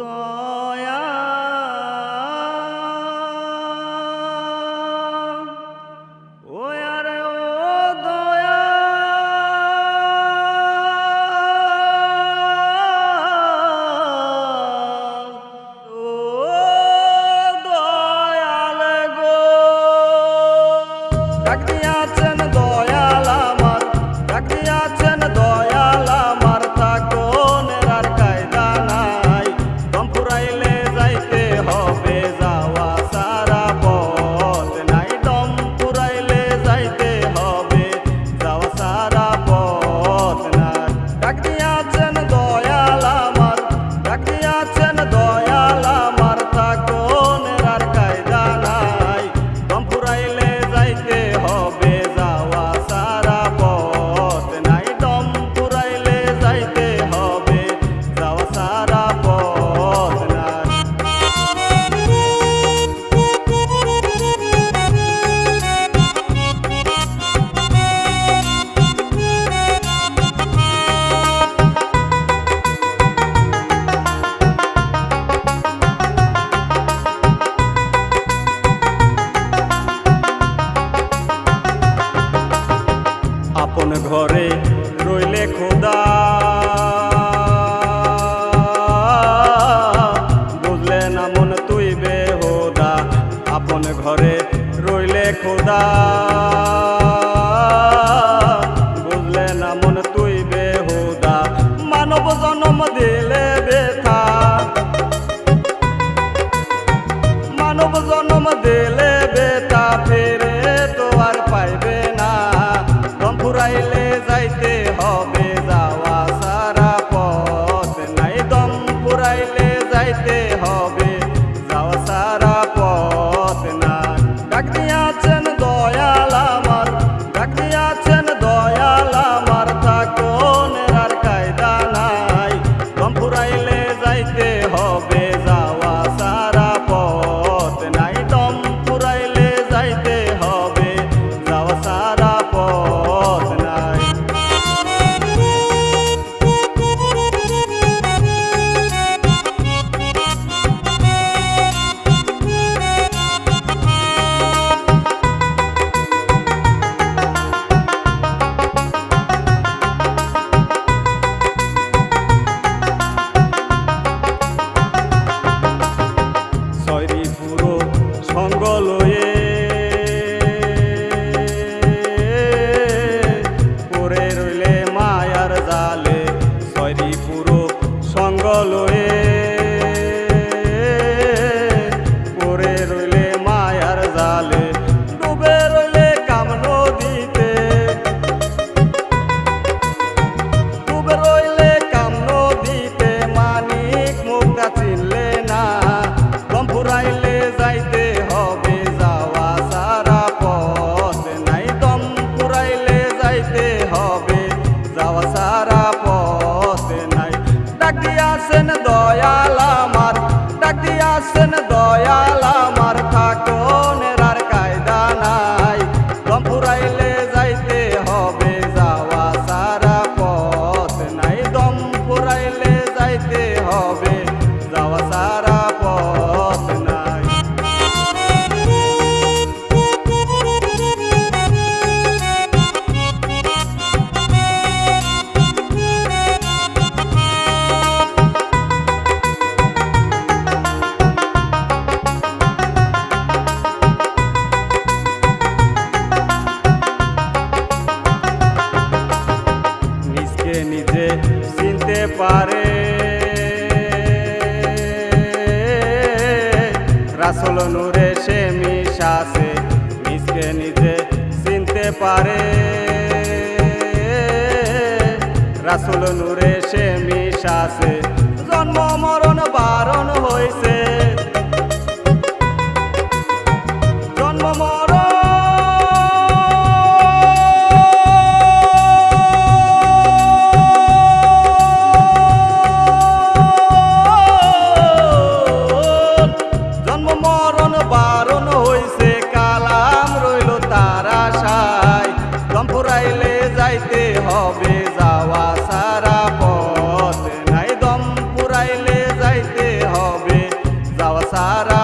দয়া। ও আর ও দয়া। ও দয়াল গো। ডাক ঘরে রইলে খোদা। বুঝলে না মন তুই বেহোদা, আপন ঘরে রইলে খোদা। বুঝলে না মন তুই বেহোদা, মানব জন্ম দিলে নিজে চিনতে পারে। রাসুল নূরে সে মিশাছে। सारा